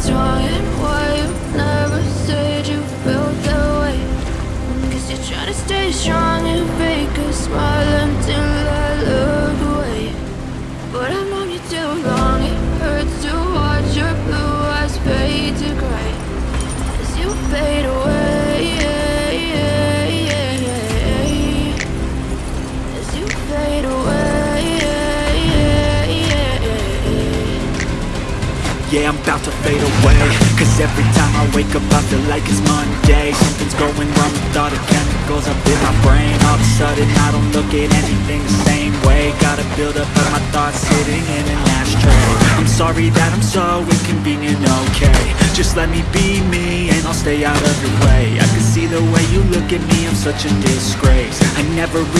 strong and why you never said you felt that way. Cause you're trying to stay strong and fake a smile until I look away. But I've known you too long, it hurts to watch your blue eyes fade to gray. As you fade away As you fade away Yeah, I'm about to fade away. Cause every time I wake up I feel like it's Monday. Something's going wrong with all the chemicals up in my brain. All of a sudden I don't look at anything the same way. Gotta build up of my thoughts sitting in an ashtray. I'm sorry that I'm so inconvenient, okay. Just let me be me and I'll stay out of your way. I can see the way you look at me, I'm such a disgrace. I never really